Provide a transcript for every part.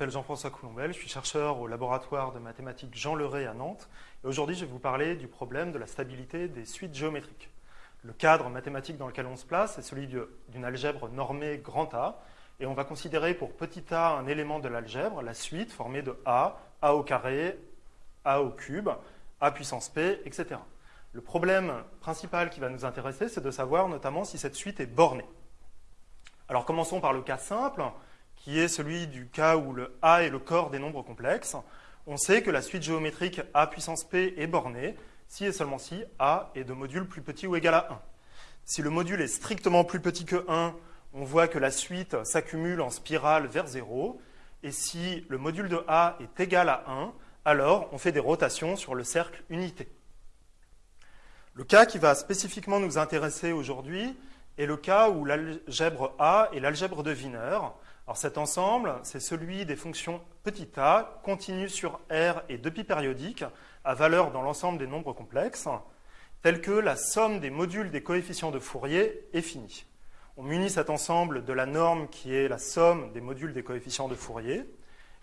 m'appelle Jean-François Coulombel, je suis chercheur au laboratoire de mathématiques Jean Leray à Nantes. Et aujourd'hui, je vais vous parler du problème de la stabilité des suites géométriques. Le cadre mathématique dans lequel on se place est celui d'une algèbre normée grand A. Et on va considérer pour petit a un élément de l'algèbre, la suite formée de A, A au carré, A au cube, A puissance P, etc. Le problème principal qui va nous intéresser, c'est de savoir notamment si cette suite est bornée. Alors commençons par le cas simple qui est celui du cas où le A est le corps des nombres complexes, on sait que la suite géométrique A puissance P est bornée si et seulement si A est de module plus petit ou égal à 1. Si le module est strictement plus petit que 1, on voit que la suite s'accumule en spirale vers 0. Et si le module de A est égal à 1, alors on fait des rotations sur le cercle unité. Le cas qui va spécifiquement nous intéresser aujourd'hui est le cas où l'algèbre A est l'algèbre de Wiener. Alors cet ensemble, c'est celui des fonctions petit a continues sur R et 2 pi périodiques à valeur dans l'ensemble des nombres complexes, tels que la somme des modules des coefficients de Fourier est finie. On munit cet ensemble de la norme qui est la somme des modules des coefficients de Fourier,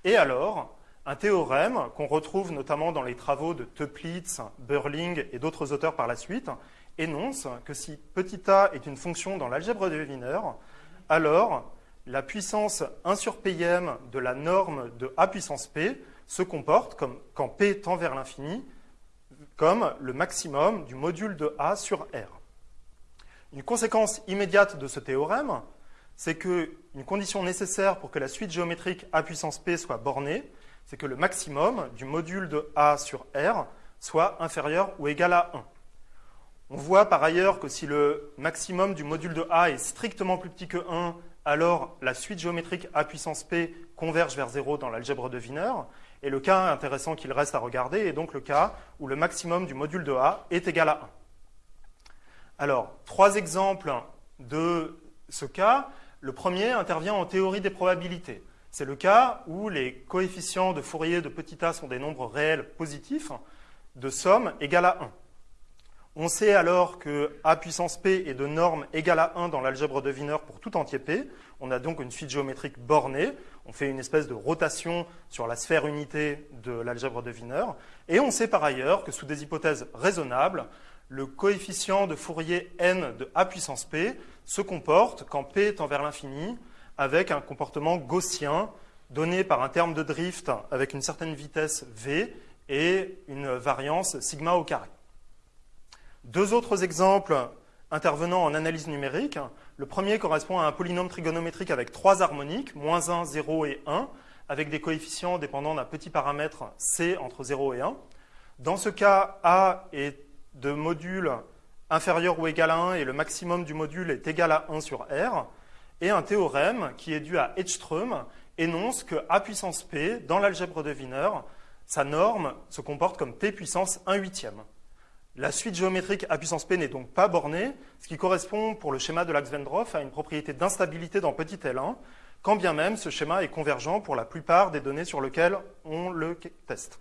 et alors un théorème qu'on retrouve notamment dans les travaux de Toeplitz, Burling et d'autres auteurs par la suite, énonce que si petit a est une fonction dans l'algèbre de Wiener, alors la puissance 1 sur Pm de la norme de A puissance P se comporte, comme, quand P tend vers l'infini, comme le maximum du module de A sur R. Une conséquence immédiate de ce théorème, c'est qu'une condition nécessaire pour que la suite géométrique A puissance P soit bornée, c'est que le maximum du module de A sur R soit inférieur ou égal à 1. On voit par ailleurs que si le maximum du module de A est strictement plus petit que 1 alors la suite géométrique A puissance P converge vers 0 dans l'algèbre de Wiener. Et le cas intéressant qu'il reste à regarder est donc le cas où le maximum du module de A est égal à 1. Alors, trois exemples de ce cas. Le premier intervient en théorie des probabilités. C'est le cas où les coefficients de Fourier de petit a sont des nombres réels positifs de somme égale à 1. On sait alors que A puissance P est de norme égale à 1 dans l'algèbre de Wiener pour tout entier P. On a donc une suite géométrique bornée. On fait une espèce de rotation sur la sphère unité de l'algèbre de Wiener. Et on sait par ailleurs que sous des hypothèses raisonnables, le coefficient de Fourier n de A puissance P se comporte, quand P tend vers l'infini, avec un comportement gaussien donné par un terme de drift avec une certaine vitesse v et une variance sigma au carré. Deux autres exemples intervenant en analyse numérique. Le premier correspond à un polynôme trigonométrique avec trois harmoniques, moins 1, 0 et 1, avec des coefficients dépendant d'un petit paramètre c entre 0 et 1. Dans ce cas, A est de module inférieur ou égal à 1 et le maximum du module est égal à 1 sur R. Et un théorème qui est dû à Edström énonce que A puissance P, dans l'algèbre de Wiener, sa norme se comporte comme P puissance 1 huitième. La suite géométrique A puissance P n'est donc pas bornée, ce qui correspond pour le schéma de l'axe Vendroff à une propriété d'instabilité dans petit L1, quand bien même ce schéma est convergent pour la plupart des données sur lesquelles on le teste.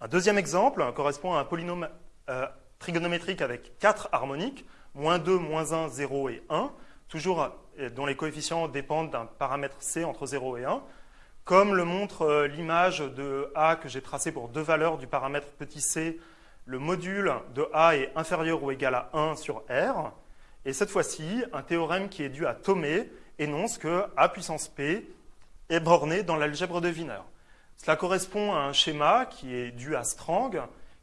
Un deuxième exemple correspond à un polynôme euh, trigonométrique avec quatre harmoniques, moins 2, moins 1, 0 et 1, toujours euh, dont les coefficients dépendent d'un paramètre C entre 0 et 1, comme le montre euh, l'image de A que j'ai tracée pour deux valeurs du paramètre petit c le module de A est inférieur ou égal à 1 sur R. Et cette fois-ci, un théorème qui est dû à Thomé énonce que A puissance P est borné dans l'algèbre de Wiener. Cela correspond à un schéma qui est dû à Strang,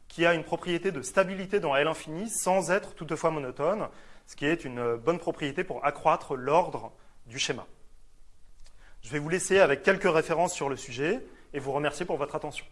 qui a une propriété de stabilité dans L infini sans être toutefois monotone, ce qui est une bonne propriété pour accroître l'ordre du schéma. Je vais vous laisser avec quelques références sur le sujet et vous remercier pour votre attention.